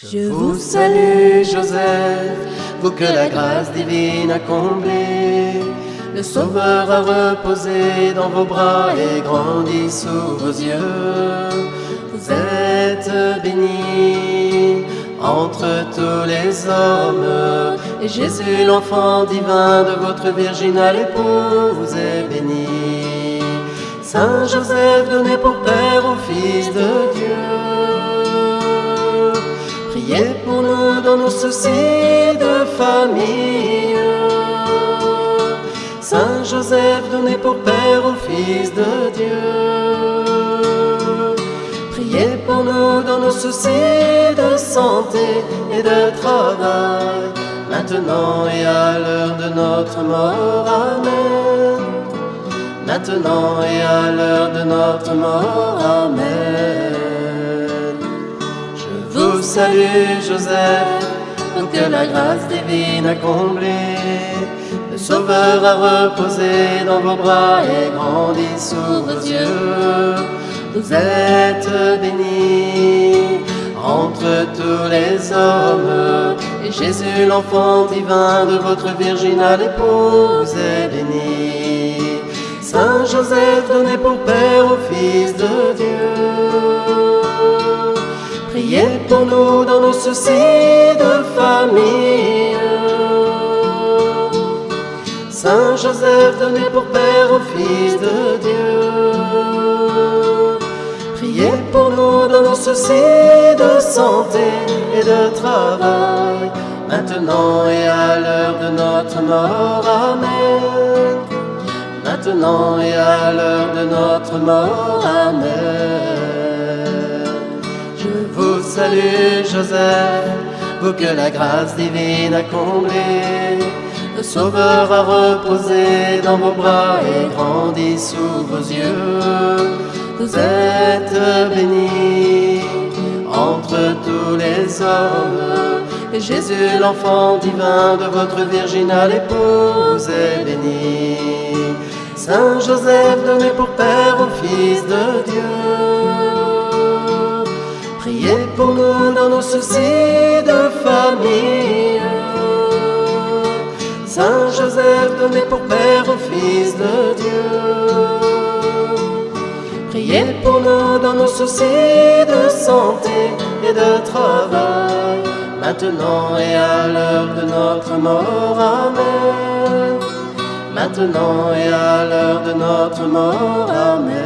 Je vous salue Joseph, vous que la grâce divine a comblé. Le Sauveur a reposé dans vos bras et grandi sous vos yeux. Vous êtes bénie entre tous les hommes. Et Jésus, l'enfant divin de votre virginale épouse, est béni. Saint Joseph, donné pour Père au Fils de Dieu. Dans nos soucis de famille. Saint Joseph, donné pour Père au Fils de Dieu. Priez pour nous dans nos soucis de santé et de travail, maintenant et à l'heure de notre mort. Amen. Maintenant et à l'heure de notre mort. Amen. Salue Joseph, vous que la grâce divine a comblé. Le Sauveur a reposé dans vos bras et grandi sous vos yeux. Vous êtes bénie entre tous les hommes. Et Jésus, l'enfant divin de votre virginale épouse, est béni. Saint Joseph, donné pour Père au Fils de Dieu. Priez pour nous dans nos soucis de famille. Saint Joseph, donné pour Père au Fils de Dieu. Priez pour nous dans nos soucis de santé et de travail, maintenant et à l'heure de notre mort. Amen. Maintenant et à l'heure de notre mort. Amen. Salue Joseph, vous que la grâce divine a comblé. Le Sauveur a reposé dans vos bras et grandi sous vos yeux. Vous êtes bénie entre tous les hommes. Et Jésus, l'enfant divin de votre virginale épouse, est béni. Saint Joseph, donné pour Père au Fils de Dieu. Nos soucis de famille. Saint Joseph, donné pour Père au Fils de Dieu. Priez pour nous dans nos soucis de santé et de travail, maintenant et à l'heure de notre mort. Amen. Maintenant et à l'heure de notre mort. Amen.